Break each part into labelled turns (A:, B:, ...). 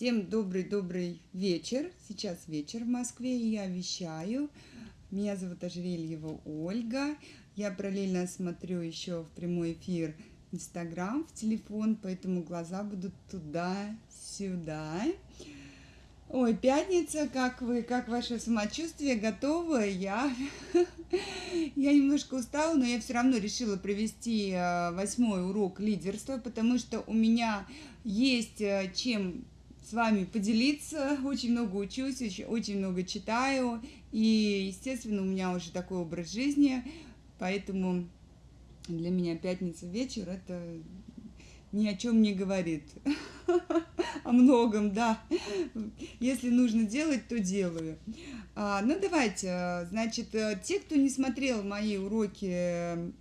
A: Всем добрый-добрый вечер. Сейчас вечер в Москве, и я вещаю. Меня зовут Ожерельева Ольга. Я параллельно смотрю еще в прямой эфир Инстаграм, в телефон, поэтому глаза будут туда-сюда. Ой, пятница, как вы, как ваше самочувствие, готовы? Я, я немножко устала, но я все равно решила провести э, восьмой урок лидерства, потому что у меня есть э, чем с вами поделиться. Очень много учусь, очень много читаю. И, естественно, у меня уже такой образ жизни. Поэтому для меня пятница вечер это ни о чем не говорит. О многом, да. Если нужно делать, то делаю. А, ну, давайте. Значит, э, те, кто не смотрел мои уроки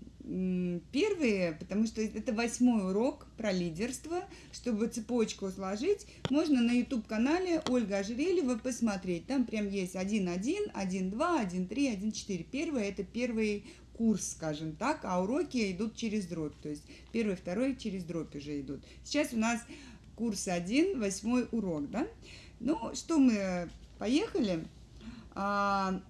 A: первые, потому что это восьмой урок про лидерство. Чтобы цепочку сложить, можно на YouTube-канале Ольга Ожерельева посмотреть. Там прям есть 1.1, 1.2, 1.3, 1.4. Первый – это первый курс, скажем так, а уроки идут через дробь. То есть первый, второй через дробь уже идут. Сейчас у нас курс 1, восьмой урок, да? Ну, что мы, поехали. А,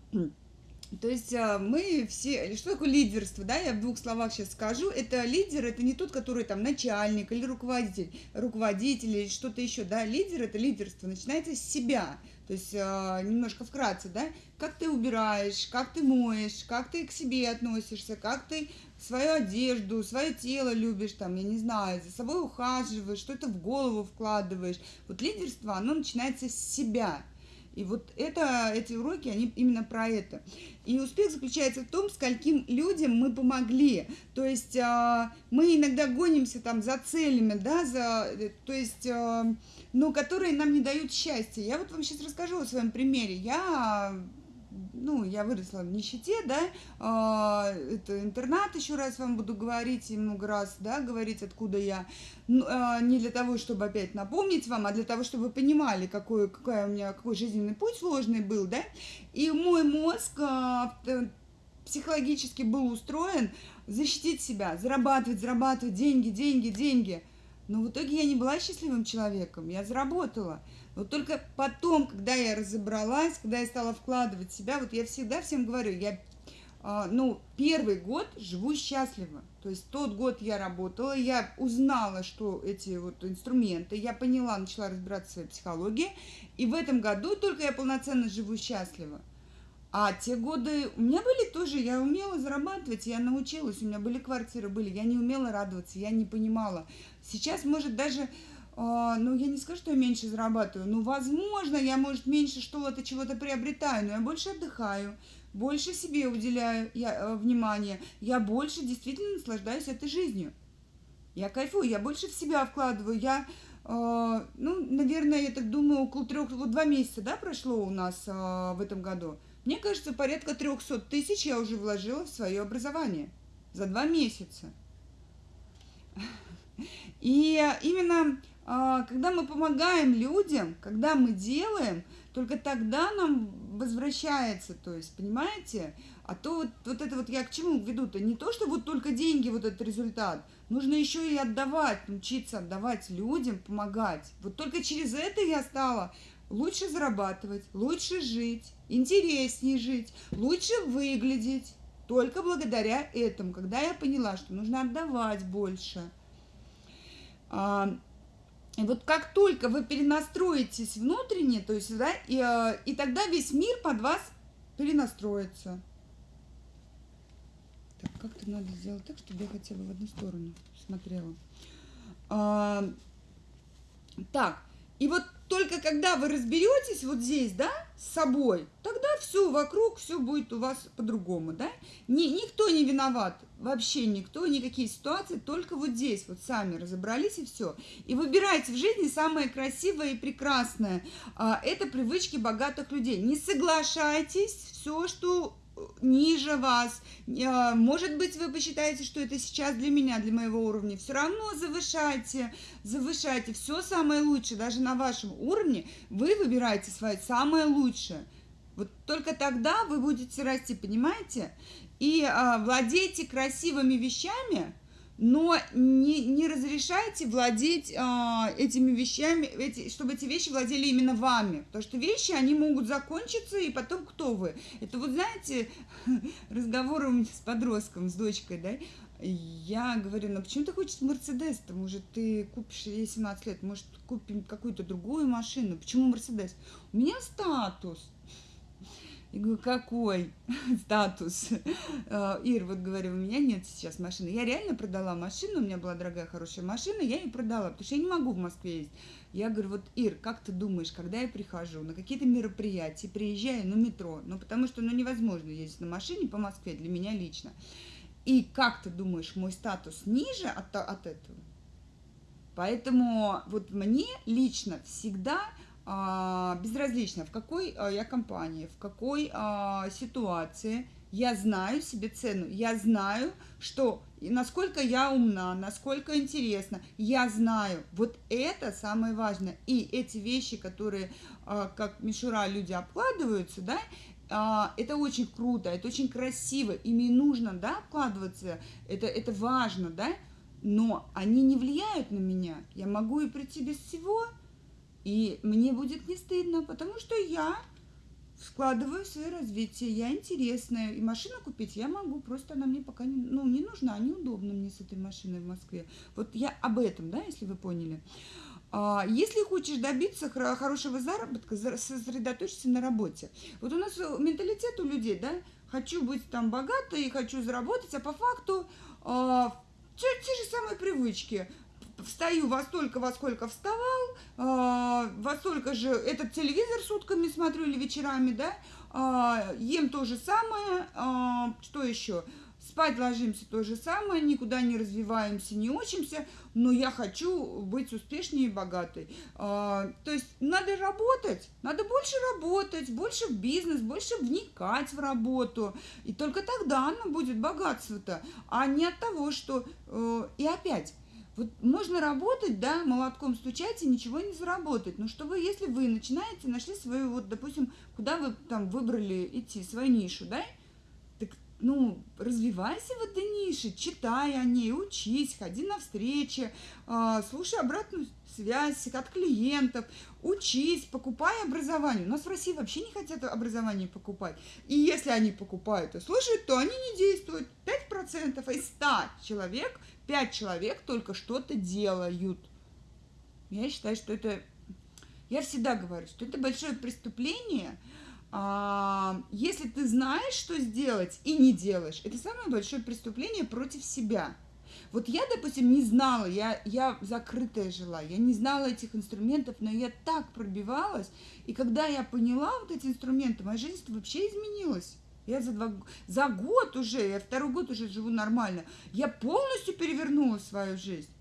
A: то есть а, мы все, что такое лидерство, да, я в двух словах сейчас скажу, это лидер, это не тот, который там начальник или руководитель, руководитель или что-то еще, да, лидер это лидерство, начинается с себя, то есть а, немножко вкратце, да, как ты убираешь, как ты моешь, как ты к себе относишься, как ты свою одежду, свое тело любишь, там, я не знаю, за собой ухаживаешь, что-то в голову вкладываешь, вот лидерство, оно начинается с себя, и вот это, эти уроки, они именно про это. И успех заключается в том, скольким людям мы помогли. То есть э, мы иногда гонимся там за целями, да, за, то есть, э, но которые нам не дают счастья. Я вот вам сейчас расскажу о своем примере. Я ну, я выросла в нищете, да, а, это интернат, еще раз вам буду говорить, и много раз, да, говорить, откуда я, ну, а, не для того, чтобы опять напомнить вам, а для того, чтобы вы понимали, какой, какой у меня, какой жизненный путь сложный был, да, и мой мозг а, психологически был устроен защитить себя, зарабатывать, зарабатывать деньги, деньги, деньги, но в итоге я не была счастливым человеком, я заработала, вот только потом, когда я разобралась, когда я стала вкладывать себя, вот я всегда всем говорю, я, э, ну, первый год живу счастливо. То есть тот год я работала, я узнала, что эти вот инструменты, я поняла, начала разбираться в своей психологии, и в этом году только я полноценно живу счастливо. А те годы у меня были тоже, я умела зарабатывать, я научилась, у меня были квартиры, были, я не умела радоваться, я не понимала. Сейчас, может, даже а, ну, я не скажу, что я меньше зарабатываю, но, возможно, я, может, меньше что-то, чего-то приобретаю, но я больше отдыхаю, больше себе уделяю я, э, внимание, я больше действительно наслаждаюсь этой жизнью. Я кайфую, я больше в себя вкладываю, я, э, ну, наверное, я так думаю, около трех, вот два месяца, да, прошло у нас э, в этом году. Мне кажется, порядка 300 тысяч я уже вложила в свое образование за два месяца. И именно а, когда мы помогаем людям, когда мы делаем, только тогда нам возвращается, то есть, понимаете? А то вот, вот это вот я к чему веду-то? Не то, что вот только деньги, вот этот результат. Нужно еще и отдавать, научиться отдавать людям, помогать. Вот только через это я стала лучше зарабатывать, лучше жить, интереснее жить, лучше выглядеть. Только благодаря этому, когда я поняла, что нужно отдавать больше. И вот как только вы перенастроитесь внутренне, то есть, да, и, э, и тогда весь мир под вас перенастроится. Так, как-то надо сделать так, чтобы я хотя бы в одну сторону смотрела. А, так, и вот только когда вы разберетесь вот здесь, да, с собой, тогда все вокруг, все будет у вас по-другому, да. Ни, никто не виноват, вообще никто, никакие ситуации, только вот здесь вот сами разобрались и все. И выбирайте в жизни самое красивое и прекрасное. А, это привычки богатых людей. Не соглашайтесь, все, что ниже вас. А, может быть, вы посчитаете, что это сейчас для меня, для моего уровня. Все равно завышайте, завышайте. Все самое лучшее, даже на вашем уровне, вы выбираете свое самое лучшее. Вот только тогда вы будете расти, понимаете? И а, владейте красивыми вещами но не, не разрешайте владеть а, этими вещами, эти, чтобы эти вещи владели именно вами. Потому что вещи, они могут закончиться, и потом кто вы? Это вот, знаете, разговор у меня с подростком, с дочкой, да, я говорю, ну почему ты хочешь Мерседес-то? Может, ты купишь, ей 17 лет, может, купим какую-то другую машину? Почему Мерседес? У меня статус. Я говорю, какой статус? Э, Ир, вот говорю, у меня нет сейчас машины. Я реально продала машину, у меня была дорогая, хорошая машина, я ее продала, потому что я не могу в Москве ездить. Я говорю, вот, Ир, как ты думаешь, когда я прихожу на какие-то мероприятия, приезжаю на метро, ну, потому что, ну, невозможно ездить на машине по Москве для меня лично. И как ты думаешь, мой статус ниже от, от этого? Поэтому вот мне лично всегда безразлично, в какой а, я компании, в какой а, ситуации, я знаю себе цену, я знаю, что насколько я умна, насколько интересно, я знаю. Вот это самое важное. И эти вещи, которые, как мишура, люди обкладываются, да, это очень круто, это очень красиво, ими нужно, да, обкладываться, это, это важно, да, но они не влияют на меня. Я могу и прийти без всего, и мне будет не стыдно, потому что я складываю свое развитие, я интересная. И машину купить я могу, просто она мне пока не, ну, не нужна, неудобно мне с этой машиной в Москве. Вот я об этом, да, если вы поняли. А, если хочешь добиться хорошего заработка, сосредоточься на работе. Вот у нас менталитет у людей, да, хочу быть там богатой, хочу заработать, а по факту а, те, те же самые привычки встаю во столько, во сколько вставал, э, во столько же этот телевизор сутками смотрю или вечерами, да, э, ем то же самое, э, что еще? Спать ложимся то же самое, никуда не развиваемся, не учимся, но я хочу быть успешнее и богатой. А, то есть надо работать, надо больше работать, больше в бизнес, больше вникать в работу. И только тогда оно будет богатство-то, а не от того, что... Э, и опять, вот можно работать, да, молотком стучать и ничего не заработать. Но чтобы, если вы начинаете, нашли свою, вот, допустим, куда вы там выбрали идти, свою нишу, да, так, ну, развивайся в этой нише, читай о ней, учись, ходи на встречи, э, слушай обратную связь от клиентов, учись, покупай образование. У нас в России вообще не хотят образование покупать. И если они покупают и слушают, то они не действуют. 5% из 100 человек – пять человек только что-то делают. Я считаю, что это... Я всегда говорю, что это большое преступление, а, если ты знаешь, что сделать и не делаешь. Это самое большое преступление против себя. Вот я, допустим, не знала, я, я закрытая жила, я не знала этих инструментов, но я так пробивалась, и когда я поняла вот эти инструменты, моя жизнь вообще изменилась. Я за, два, за год уже, я второй год уже живу нормально. Я полностью перевернула свою жизнь.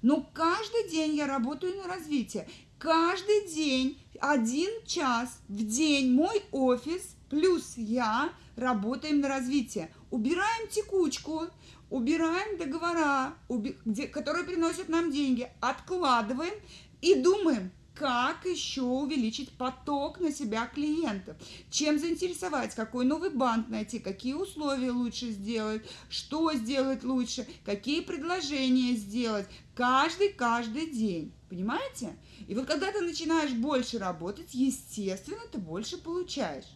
A: Но каждый день я работаю на развитие. Каждый день, один час в день мой офис плюс я работаем на развитие. Убираем текучку, убираем договора, уби где, которые приносят нам деньги, откладываем и думаем, как еще увеличить поток на себя клиентов, чем заинтересовать, какой новый банк найти, какие условия лучше сделать, что сделать лучше, какие предложения сделать, каждый-каждый день, понимаете? И вот когда ты начинаешь больше работать, естественно, ты больше получаешь.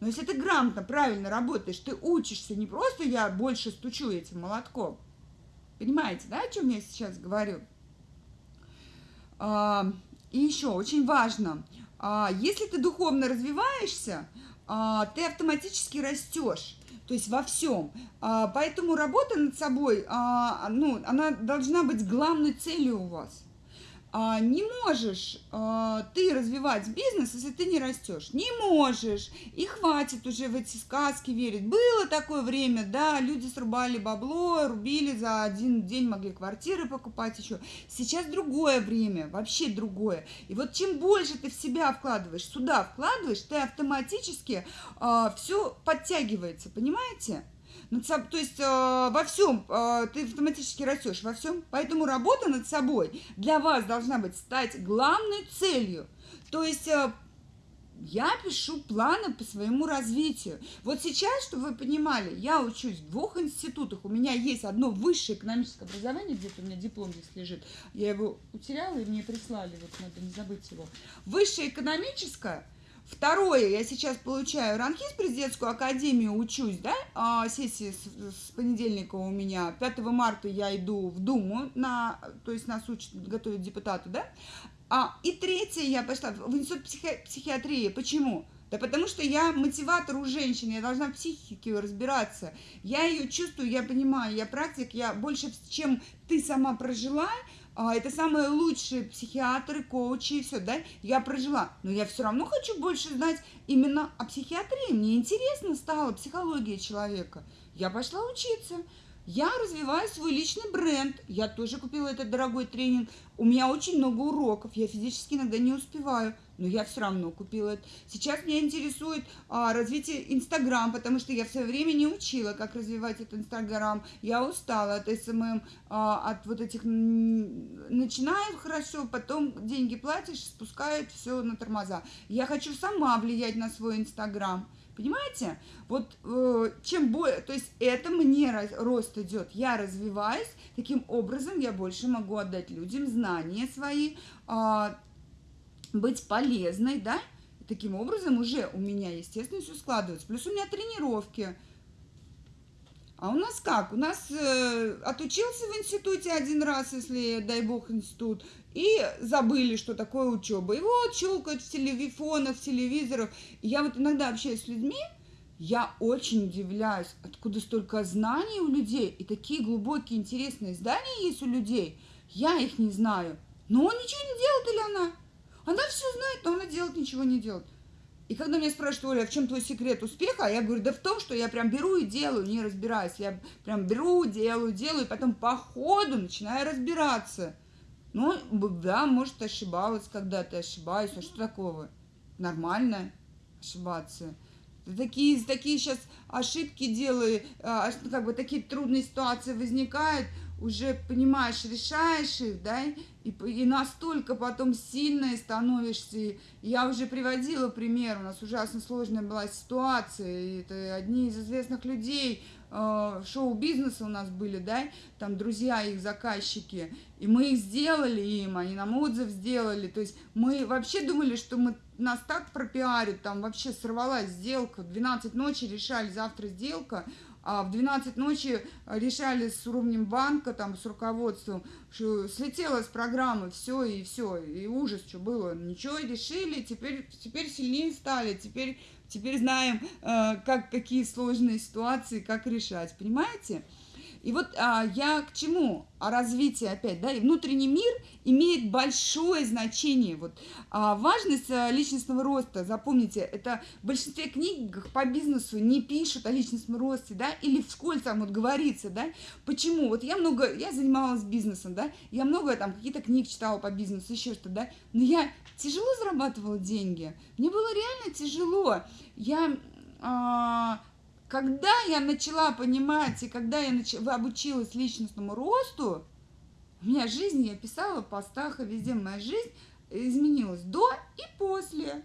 A: Но если ты грамотно, правильно работаешь, ты учишься, не просто я больше стучу этим молотком. Понимаете, да, о чем я сейчас говорю? И еще очень важно, а, если ты духовно развиваешься, а, ты автоматически растешь. То есть во всем. А, поэтому работа над собой, ну, она должна быть главной целью у вас. А, не можешь а, ты развивать бизнес, если ты не растешь. Не можешь. И хватит уже в эти сказки верить. Было такое время, да, люди срубали бабло, рубили за один день, могли квартиры покупать еще. Сейчас другое время, вообще другое. И вот чем больше ты в себя вкладываешь, сюда вкладываешь, ты автоматически а, все подтягивается, понимаете? Над собой, то есть э, во всем э, ты автоматически растешь, во всем. Поэтому работа над собой для вас должна быть стать главной целью. То есть э, я пишу планы по своему развитию. Вот сейчас, чтобы вы понимали, я учусь в двух институтах. У меня есть одно высшее экономическое образование, где-то у меня диплом здесь лежит. Я его утеряла, и мне прислали, вот надо не забыть его. Высшее экономическое. Второе, я сейчас получаю ранхиз президентскую академию, учусь, да, а, сессии с, с понедельника у меня. 5 марта я иду в Думу, на, то есть нас учат готовят депутаты, да. А, и третье, я пошла в институт психи психиатрии. Почему? Да потому что я мотиватор у женщин, я должна в психике разбираться. Я ее чувствую, я понимаю, я практик, я больше, чем ты сама прожила, это самые лучшие психиатры, коучи и все, да, я прожила. Но я все равно хочу больше знать именно о психиатрии. Мне интересно стало психология человека. Я пошла учиться. Я развиваю свой личный бренд. Я тоже купила этот дорогой тренинг. У меня очень много уроков. Я физически иногда не успеваю, но я все равно купила. Сейчас меня интересует а, развитие Инстаграм, потому что я в свое время не учила, как развивать этот Инстаграм. Я устала от SMM, а, от вот этих... Начинаю хорошо, потом деньги платишь, спускают все на тормоза. Я хочу сама влиять на свой Инстаграм. Понимаете? Вот э, чем более, то есть это мне рост идет, я развиваюсь, таким образом я больше могу отдать людям знания свои, э, быть полезной, да? Таким образом уже у меня, естественно, все складывается. Плюс у меня тренировки, а у нас как? У нас э, отучился в институте один раз, если, дай бог, институт, и забыли, что такое учеба. И вот щелкают в телевизорах, в телевизорах. И я вот иногда общаюсь с людьми, я очень удивляюсь, откуда столько знаний у людей, и такие глубокие, интересные здания есть у людей. Я их не знаю. Но он ничего не делает или она? Она все знает, но она делать ничего не делает. И когда меня спрашивают, Оля, а в чем твой секрет успеха, я говорю, да в том, что я прям беру и делаю, не разбираюсь. Я прям беру, делаю, делаю, и потом по ходу начинаю разбираться. Ну, да, может, ошибалась когда-то, ошибаюсь, а что такого? Нормально ошибаться. Такие, такие сейчас ошибки делаю, а, как бы такие трудные ситуации возникают, уже понимаешь, решаешь их, да, и, и настолько потом сильной становишься. Я уже приводила пример, у нас ужасно сложная была ситуация, и это одни из известных людей, э, шоу-бизнеса у нас были, да, там друзья их, заказчики, и мы их сделали им, они нам отзыв сделали, то есть мы вообще думали, что мы нас так пропиарят, там вообще сорвалась сделка, в 12 ночи решали, завтра сделка, в 12 ночи решали с уровнем банка, там, с руководством, что слетело с программы, все и все, и ужас, что было, ничего, решили, теперь, теперь сильнее стали, теперь, теперь знаем, э, как, какие сложные ситуации, как решать, понимаете? И вот а, я к чему? О развитии опять, да, и внутренний мир имеет большое значение. Вот а, важность а, личностного роста, запомните, это в большинстве книг по бизнесу не пишут о личностном росте, да, или в школе там вот говорится, да. Почему? Вот я много, я занималась бизнесом, да, я много там какие-то книг читала по бизнесу, еще что-то, да, но я тяжело зарабатывала деньги, мне было реально тяжело. Я а, когда я начала понимать, и когда я нач... обучилась личностному росту, у меня жизнь, я писала в постах, и везде моя жизнь изменилась до и после.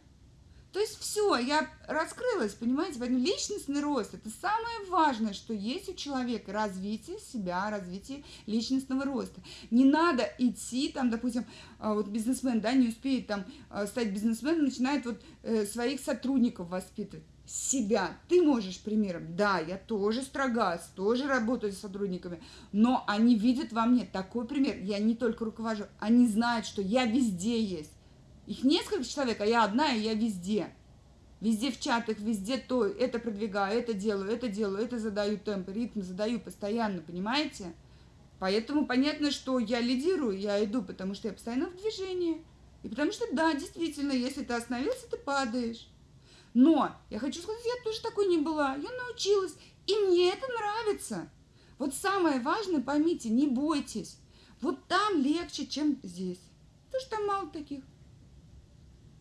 A: То есть все, я раскрылась, понимаете, поэтому личностный рост – это самое важное, что есть у человека, развитие себя, развитие личностного роста. Не надо идти, там, допустим, а, вот бизнесмен, да, не успеет там а, стать бизнесменом, начинает вот э, своих сотрудников воспитывать себя. Ты можешь примером. Да, я тоже строга, тоже работаю с сотрудниками, но они видят во мне такой пример. Я не только руковожу, они знают, что я везде есть. Их несколько человек, а я одна, и я везде. Везде в чатах, везде то, это продвигаю, это делаю, это делаю, это задаю темп, ритм задаю постоянно, понимаете? Поэтому понятно, что я лидирую, я иду, потому что я постоянно в движении. И потому что, да, действительно, если ты остановился, ты падаешь. Но я хочу сказать, я тоже такой не была. Я научилась, и мне это нравится. Вот самое важное, поймите, не бойтесь. Вот там легче, чем здесь. Потому что там мало таких.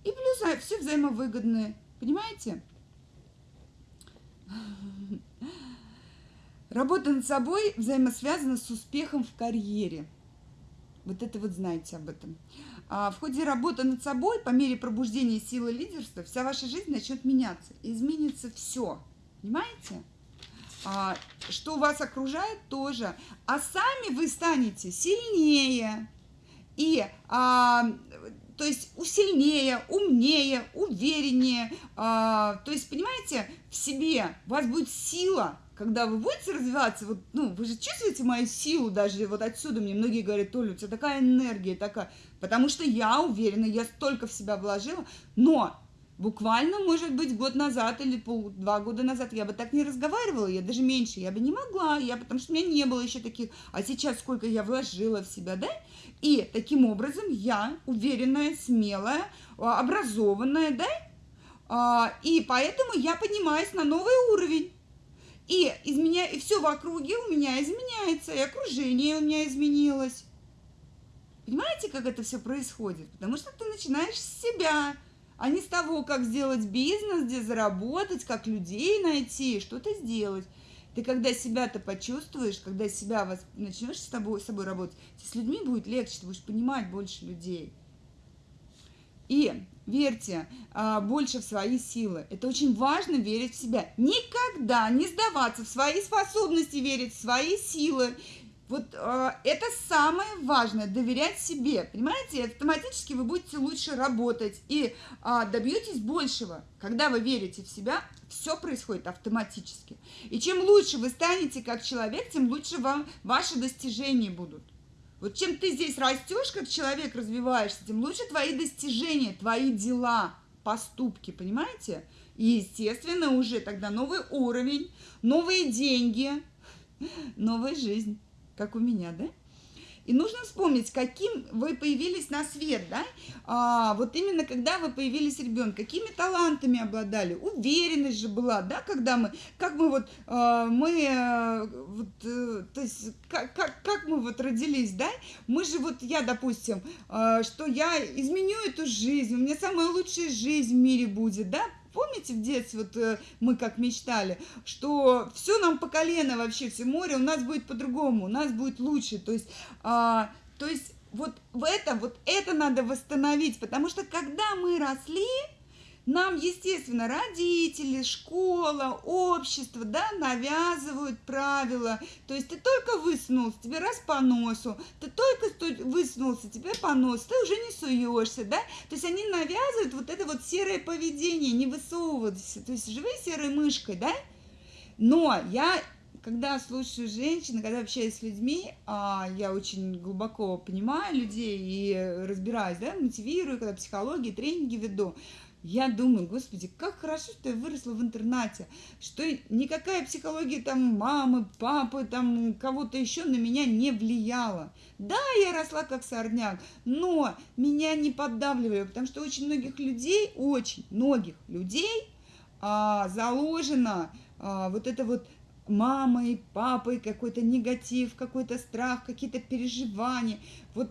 A: И плюс а, все взаимовыгодные. Понимаете? Работа над собой взаимосвязана с успехом в карьере. Вот это вот знаете об этом. А в ходе работы над собой, по мере пробуждения силы лидерства, вся ваша жизнь начнет меняться. Изменится все. Понимаете? А, что вас окружает тоже. А сами вы станете сильнее. И а, то есть усильнее, умнее, увереннее. А, то есть, понимаете, в себе у вас будет сила, когда вы будете развиваться, вот, ну, вы же чувствуете мою силу даже вот отсюда, мне многие говорят, Толя, у тебя такая энергия, такая, потому что я уверена, я столько в себя вложила, но буквально, может быть, год назад или пол, два года назад я бы так не разговаривала, я даже меньше, я бы не могла, я, потому что у меня не было еще таких, а сейчас сколько я вложила в себя, да, и таким образом я уверенная, смелая, а, образованная, да, а, и поэтому я поднимаюсь на новый уровень. И, изменя... и все в округе у меня изменяется, и окружение у меня изменилось. Понимаете, как это все происходит? Потому что ты начинаешь с себя, а не с того, как сделать бизнес, где заработать, как людей найти, что-то сделать. Ты когда себя-то почувствуешь, когда себя вас, начнешь с тобой, с собой работать, с людьми будет легче, ты будешь понимать больше людей. И верьте а, больше в свои силы. Это очень важно верить в себя. Никогда не сдаваться в свои способности, верить в свои силы. Вот э, это самое важное, доверять себе, понимаете, автоматически вы будете лучше работать и э, добьетесь большего. Когда вы верите в себя, все происходит автоматически. И чем лучше вы станете как человек, тем лучше вам ваши достижения будут. Вот чем ты здесь растешь, как человек развиваешься, тем лучше твои достижения, твои дела, поступки, понимаете? И, естественно, уже тогда новый уровень, новые деньги, новая жизнь, как у меня, да? И нужно вспомнить, каким вы появились на свет, да? А, вот именно когда вы появились ребенок, какими талантами обладали, уверенность же была, да, когда мы, как мы вот, а, мы, а, вот, а, то есть, как, как, как мы вот родились, да? Мы же вот, я, допустим, а, что я изменю эту жизнь, у меня самая лучшая жизнь в мире будет, да? Помните в детстве, вот э, мы как мечтали, что все нам по колено вообще, все море, у нас будет по-другому, у нас будет лучше. То есть, а, то есть вот в это, вот это надо восстановить, потому что когда мы росли, нам, естественно, родители, школа, общество, да, навязывают правила. То есть ты только высунулся, тебе раз по носу, ты только высунулся, тебе по носу, ты уже не суешься, да. То есть они навязывают вот это вот серое поведение, не высовываться, то есть живи серой мышкой, да. Но я когда слушаю женщин, когда общаюсь с людьми, а, я очень глубоко понимаю людей и разбираюсь, да, мотивирую, когда психологии, тренинги веду. Я думаю, господи, как хорошо, что я выросла в интернате, что никакая психология там мамы, папы, там кого-то еще на меня не влияла. Да, я росла как сорняк, но меня не поддавливали, потому что очень многих людей, очень многих людей а, заложено а, вот это вот мамой, папой, какой-то негатив, какой-то страх, какие-то переживания. Вот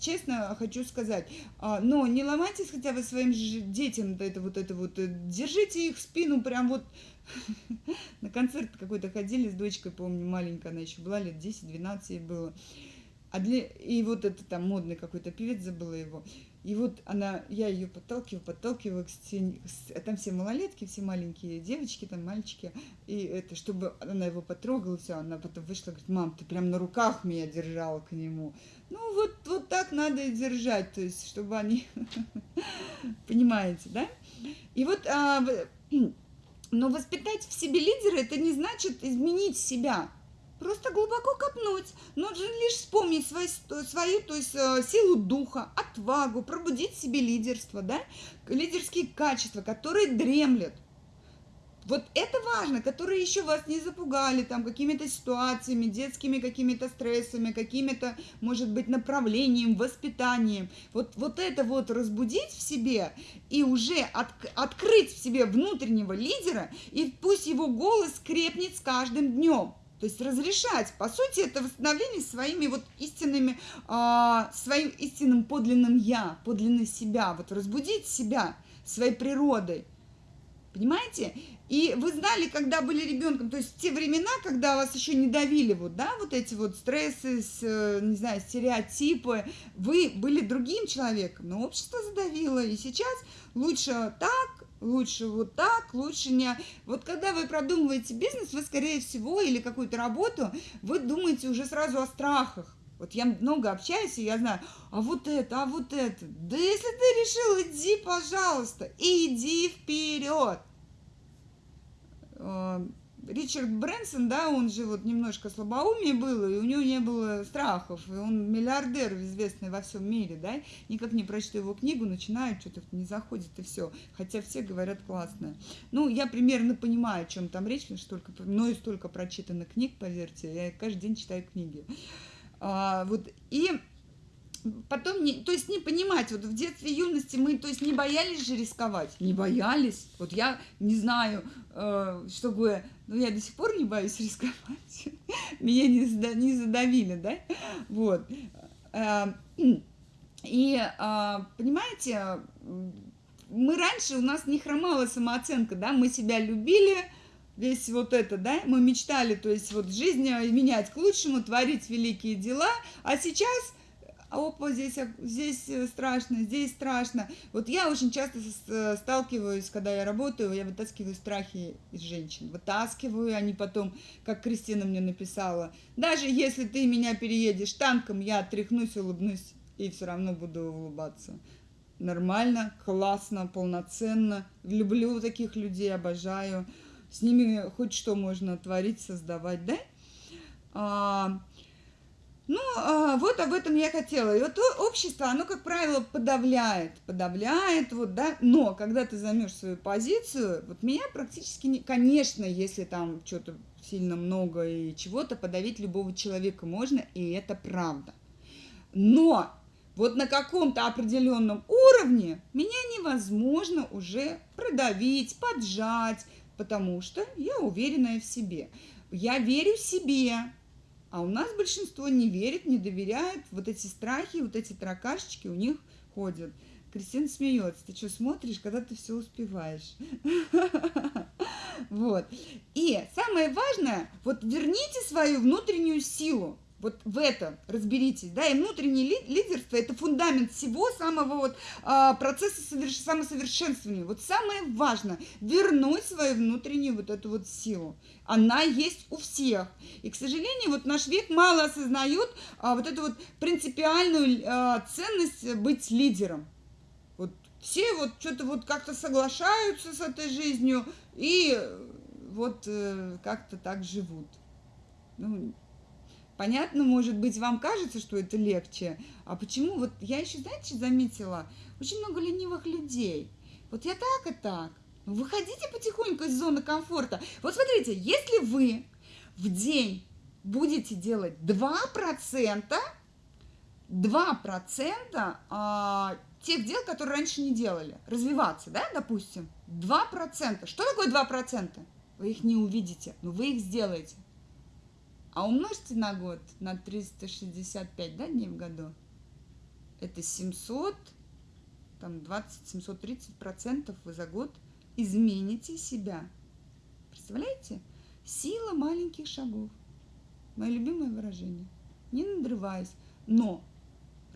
A: честно хочу сказать, а, но не ломайтесь хотя бы своим детям это вот это вот, э, держите их спину прям вот на концерт какой-то ходили с дочкой, помню, маленькая она еще была, лет 10-12 ей было. А для... И вот это там модный какой-то певец, забыла его. И вот она, я ее подталкиваю, подталкиваю, к там все малолетки, все маленькие девочки, там мальчики, и это, чтобы она его потрогала, все, она потом вышла, говорит, мам, ты прям на руках меня держала к нему. Ну, вот, вот так надо и держать, то есть, чтобы они, понимаете, да? И вот, а, но воспитать в себе лидера, это не значит изменить себя, Просто глубоко копнуть. Нужно лишь вспомнить свою, свою то есть, э, силу духа, отвагу, пробудить в себе лидерство, да? лидерские качества, которые дремлют. Вот это важно, которые еще вас не запугали там какими-то ситуациями, детскими какими-то стрессами, какими-то, может быть, направлением, воспитанием. Вот, вот это вот разбудить в себе и уже от, открыть в себе внутреннего лидера, и пусть его голос крепнет с каждым днем. То есть разрешать, по сути, это восстановление своими вот истинными, э, своим истинным подлинным я, подлинным себя, вот разбудить себя своей природой. Понимаете? И вы знали, когда были ребенком, то есть те времена, когда вас еще не давили вот, да, вот эти вот стрессы, с, не знаю, стереотипы, вы были другим человеком, но общество задавило, и сейчас лучше так, лучше вот так, лучше не... Вот когда вы продумываете бизнес, вы, скорее всего, или какую-то работу, вы думаете уже сразу о страхах. Вот я много общаюсь, и я знаю, а вот это, а вот это. Да если ты решил, иди, пожалуйста, иди вперед. Ричард Брэнсон, да, он же вот немножко слабоумие было, и у него не было страхов, и он миллиардер, известный во всем мире, да, никак не прочту его книгу, начинает, что-то не заходит, и все, хотя все говорят классное. Ну, я примерно понимаю, о чем там речь, потому что столько, мною столько прочитано книг, поверьте, я каждый день читаю книги. А, вот, и потом, не, то есть не понимать, вот в детстве, юности мы, то есть не боялись же рисковать, не боялись, вот я не знаю, э, чтобы, ну я до сих пор не боюсь рисковать, меня не, не задавили, да, вот, э, и, э, понимаете, мы раньше, у нас не хромала самооценка, да, мы себя любили, весь вот это, да, мы мечтали, то есть вот жизнь менять к лучшему, творить великие дела, а сейчас опа, здесь, здесь страшно, здесь страшно. Вот я очень часто сталкиваюсь, когда я работаю, я вытаскиваю страхи из женщин, вытаскиваю, они потом, как Кристина мне написала, даже если ты меня переедешь танком, я отряхнусь, улыбнусь и все равно буду улыбаться. Нормально, классно, полноценно. Люблю таких людей, обожаю с ними хоть что можно творить, создавать, да? А, ну, а, вот об этом я хотела. И вот общество, оно, как правило, подавляет, подавляет, вот, да, но когда ты займешь свою позицию, вот меня практически, не, конечно, если там что-то сильно много и чего-то, подавить любого человека можно, и это правда. Но вот на каком-то определенном уровне меня невозможно уже продавить, поджать, потому что я уверенная в себе. Я верю себе, а у нас большинство не верит, не доверяет. Вот эти страхи, вот эти таракашечки у них ходят. Кристина смеется. Ты что смотришь, когда ты все успеваешь? Вот. И самое важное, вот верните свою внутреннюю силу. Вот в этом разберитесь, да, и внутреннее лидерство – это фундамент всего самого вот а, процесса соверш... самосовершенствования. Вот самое важное – вернуть свою внутреннюю вот эту вот силу. Она есть у всех. И, к сожалению, вот наш век мало осознает а, вот эту вот принципиальную а, ценность быть лидером. Вот все вот что-то вот как-то соглашаются с этой жизнью и вот э, как-то так живут. Ну, Понятно, может быть, вам кажется, что это легче. А почему? Вот я еще, знаете, заметила, очень много ленивых людей. Вот я так и так. Ну, выходите потихоньку из зоны комфорта. Вот смотрите, если вы в день будете делать 2%, 2% а, тех дел, которые раньше не делали, развиваться, да, допустим, 2%. Что такое 2%? Вы их не увидите, но вы их сделаете. А умножьте на год, на 365 да, дней в году. Это 700, там 20, 730 процентов вы за год измените себя. Представляете? Сила маленьких шагов. Мое любимое выражение. Не надрываясь, но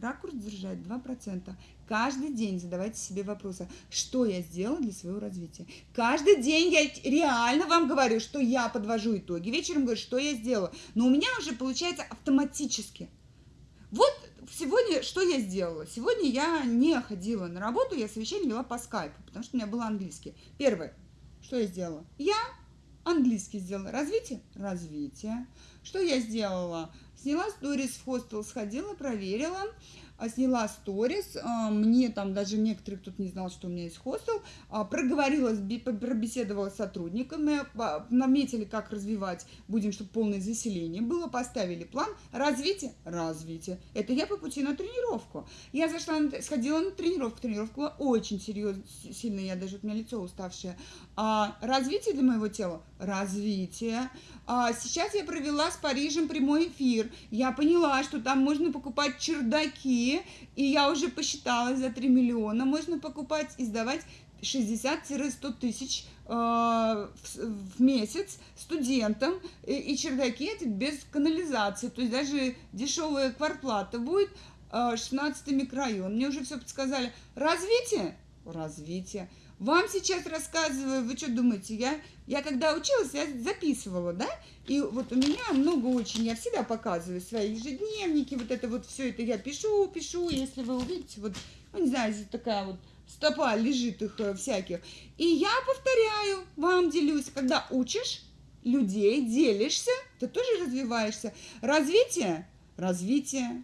A: ракурс держать 2%. Каждый день задавайте себе вопросы, что я сделала для своего развития. Каждый день я реально вам говорю, что я подвожу итоги. Вечером говорю, что я сделала. Но у меня уже получается автоматически. Вот сегодня что я сделала? Сегодня я не ходила на работу, я совещание вела по скайпу, потому что у меня был английский. Первое, что я сделала? Я английский сделала. Развитие? Развитие. Что я сделала? Сняла сторис в хостел, сходила, проверила, а, сняла сторис, а, мне там даже некоторые кто-то не знал, что у меня есть хостел, а, проговорила, пробеседовала с сотрудниками, наметили, как развивать, будем, чтобы полное заселение было, поставили план, развитие, развитие. Это я по пути на тренировку. Я зашла, сходила на тренировку, тренировка была очень серьезно, сильно, я даже, у меня лицо уставшее. А развитие для моего тела, развитие. А сейчас я провела с Парижем прямой эфир. Я поняла, что там можно покупать чердаки, и я уже посчитала, за 3 миллиона можно покупать и сдавать 60-100 тысяч э, в месяц студентам, и чердаки эти без канализации, то есть даже дешевая квартплата будет, 16 микрорайон. Мне уже все подсказали. Развитие? Развитие. Вам сейчас рассказываю, вы что думаете, я, я когда училась, я записывала, да? И вот у меня много очень, я всегда показываю свои ежедневники, вот это вот все это я пишу, пишу, если вы увидите, вот, ну не знаю, здесь такая вот стопа лежит их э, всяких. И я повторяю, вам делюсь, когда учишь людей, делишься, ты тоже развиваешься. Развитие, развитие.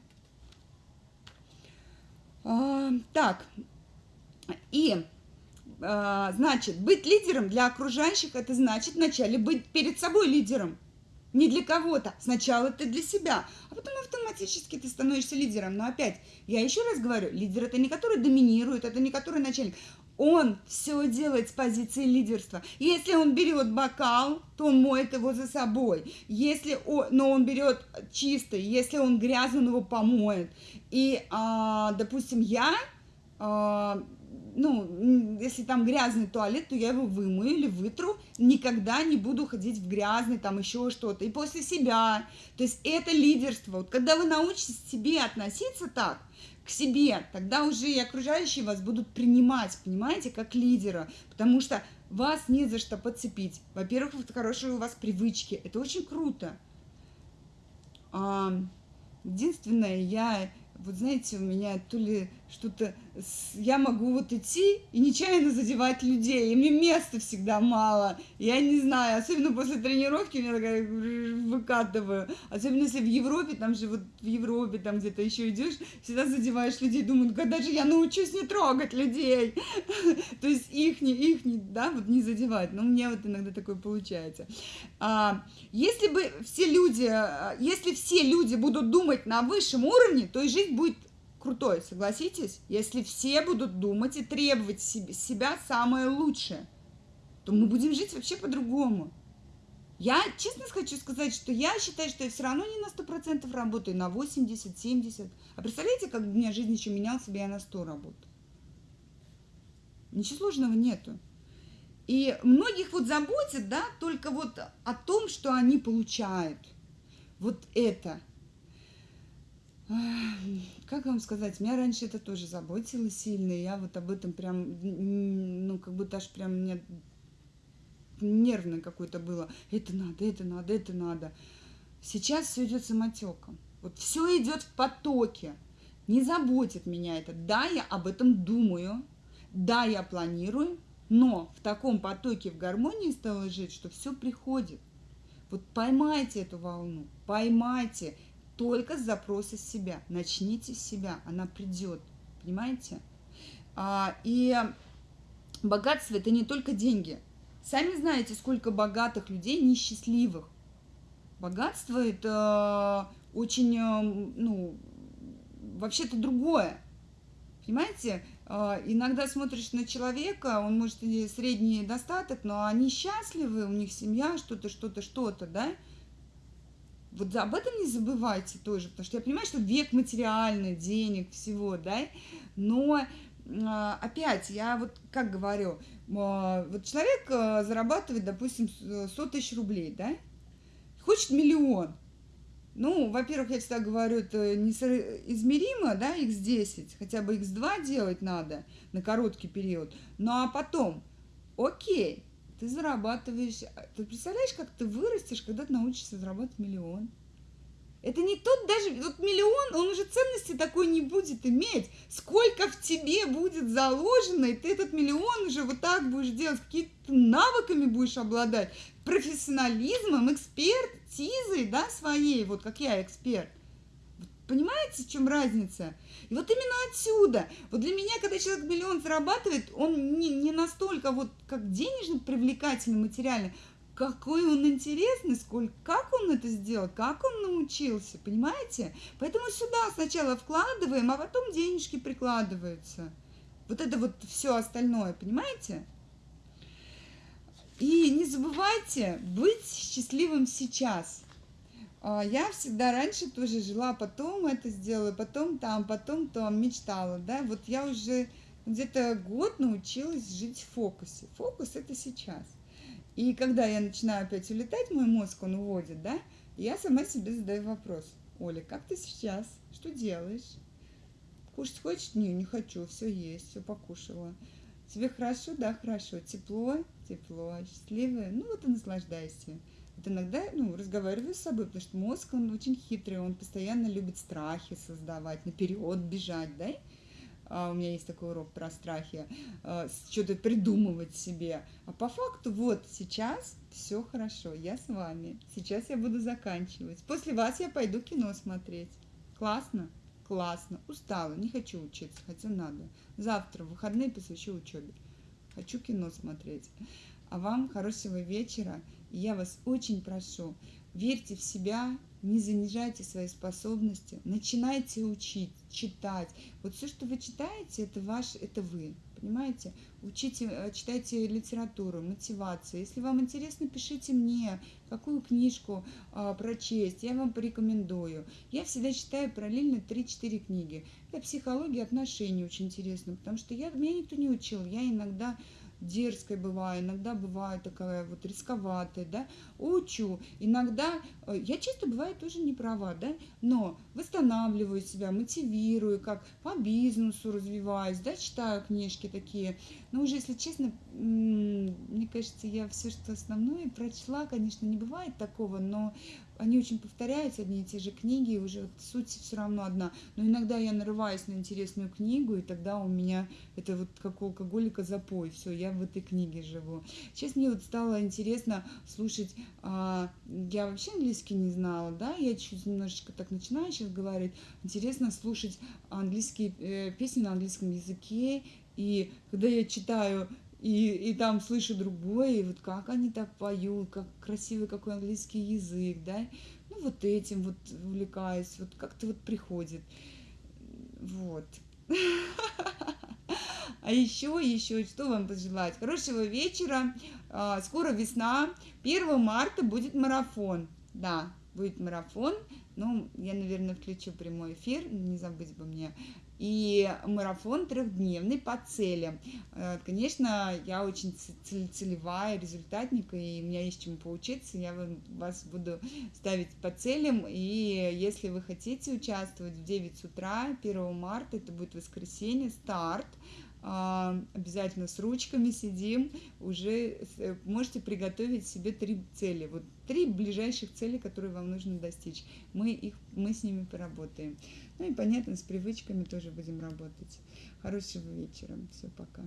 A: А, так, и значит, быть лидером для окружающих, это значит вначале быть перед собой лидером. Не для кого-то. Сначала ты для себя, а потом автоматически ты становишься лидером. Но опять, я еще раз говорю, лидер это не который доминирует, это не который начальник. Он все делает с позиции лидерства. Если он берет бокал, то он моет его за собой. Если он, но он берет чистый, если он грязный, он его помоет. И, а, допустим, я а, ну, если там грязный туалет, то я его вымою или вытру, никогда не буду ходить в грязный, там еще что-то, и после себя. То есть это лидерство. Вот когда вы научитесь себе относиться так, к себе, тогда уже и окружающие вас будут принимать, понимаете, как лидера, потому что вас не за что подцепить. Во-первых, хорошие у вас привычки, это очень круто. Единственное, я, вот знаете, у меня то ли что-то я могу вот идти и нечаянно задевать людей, и мне места всегда мало, я не знаю, особенно после тренировки меня такая выкатываю, особенно если в Европе, там же вот в Европе там где-то еще идешь, всегда задеваешь людей, думаю, когда же я научусь не трогать людей, то есть их не, их не, да, вот не задевать, но у меня вот иногда такое получается. А, если бы все люди, а, если все люди будут думать на высшем уровне, то и жизнь будет крутой, согласитесь? Если все будут думать и требовать себе, себя самое лучшее, то мы будем жить вообще по-другому. Я честно хочу сказать, что я считаю, что я все равно не на 100% работаю, на 80-70. А представляете, как у меня жизнь еще менялась, бы я на 100 работаю? Ничего сложного нету. И многих вот заботит, да, только вот о том, что они получают. Вот это – как вам сказать, меня раньше это тоже заботило сильно, я вот об этом прям, ну, как будто аж прям мне нервное какое-то было. Это надо, это надо, это надо. Сейчас все идет самотеком. Вот все идет в потоке. Не заботит меня это. Да, я об этом думаю, да, я планирую, но в таком потоке, в гармонии стало жить, что все приходит. Вот поймайте эту волну, поймайте только с запроса себя. Начните с себя, она придет, понимаете? А, и богатство это не только деньги. Сами знаете, сколько богатых людей несчастливых. Богатство это очень, ну, вообще-то другое. Понимаете, а, иногда смотришь на человека, он может и средний достаток, но они счастливы, у них семья, что-то, что-то, что-то, да? Вот об этом не забывайте тоже, потому что я понимаю, что век материальный, денег, всего, да, но а, опять, я вот как говорю, а, вот человек а, зарабатывает, допустим, 100 тысяч рублей, да, хочет миллион. Ну, во-первых, я всегда говорю, это неизмеримо, да, x10, хотя бы x2 делать надо на короткий период. Ну, а потом, окей, ты зарабатываешь... А, ты представляешь, как ты вырастешь, когда ты научишься зарабатывать миллион? Это не тот даже, вот миллион, он уже ценности такой не будет иметь. Сколько в тебе будет заложено, и ты этот миллион уже вот так будешь делать, какими-то навыками будешь обладать, профессионализмом, экспертизой, да, своей, вот как я эксперт. Понимаете, в чем разница? И вот именно отсюда. Вот для меня, когда человек миллион зарабатывает, он не, не настолько вот как денежно привлекательный материально, какой он интересный, сколько, как он это сделал, как он научился, понимаете? Поэтому сюда сначала вкладываем, а потом денежки прикладываются. Вот это вот все остальное, понимаете? И не забывайте быть счастливым сейчас. А, я всегда раньше тоже жила, потом это сделала, потом там, потом там, мечтала, да, вот я уже где-то год научилась жить в фокусе. Фокус это сейчас. И когда я начинаю опять улетать, мой мозг, он уводит, да, я сама себе задаю вопрос. Оля, как ты сейчас? Что делаешь? Кушать хочешь? Не, не хочу, все есть, все покушала. Тебе хорошо? Да, хорошо. Тепло? Тепло. Счастливое? Ну вот и наслаждайся. Вот иногда, ну, разговариваю с собой, потому что мозг, он очень хитрый, он постоянно любит страхи создавать, наперед бежать, да? А у меня есть такой урок про страхи, а, что-то придумывать себе. А по факту вот сейчас все хорошо, я с вами. Сейчас я буду заканчивать. После вас я пойду кино смотреть. Классно? Классно. Устала, не хочу учиться, хотя надо. Завтра в выходные посвящу учебе. Хочу кино смотреть. А вам хорошего вечера. Я вас очень прошу, верьте в себя, не занижайте свои способности, начинайте учить, читать. Вот все, что вы читаете, это ваш, это вы, понимаете? Учите, э, читайте литературу, мотивацию. Если вам интересно, пишите мне, какую книжку а, прочесть, я вам порекомендую. Я всегда читаю параллельно 3-4 книги. Это психология отношений очень интересно, потому что я, меня никто не учил. Я иногда дерзкой бываю, иногда бываю такая вот рисковатая, да, учу, иногда, э, я часто бываю тоже не права, да, но восстанавливаю себя, мотивирую, как по бизнесу развиваюсь, да, читаю книжки такие, но уже, если честно, мне кажется, я все, что основное прочла, конечно, не бывает такого, но они очень повторяются, одни и те же книги, и уже суть все равно одна. Но иногда я нарываюсь на интересную книгу, и тогда у меня это вот как у алкоголика запой, все, я в этой книге живу. Сейчас мне вот стало интересно слушать, а, я вообще английский не знала, да, я чуть немножечко так начинаю сейчас говорить, интересно слушать английские э, песни на английском языке, и когда я читаю и, и там слышу другое, и вот как они так поют, как красивый какой английский язык, да, ну вот этим вот увлекаюсь, вот как-то вот приходит, вот. А еще, еще, что вам пожелать? Хорошего вечера, а, скоро весна, 1 марта будет марафон, да, будет марафон, ну, я, наверное, включу прямой эфир, не забыть бы мне и марафон трехдневный по целям. Э, конечно, я очень целевая, результатник, и у меня есть чему поучиться, я вас буду ставить по целям, и если вы хотите участвовать в 9 утра 1 марта, это будет воскресенье, старт, а, обязательно с ручками сидим, уже э, можете приготовить себе три цели, вот три ближайших цели, которые вам нужно достичь. Мы, их, мы с ними поработаем. Ну и понятно, с привычками тоже будем работать. Хорошего вечера. Все, пока.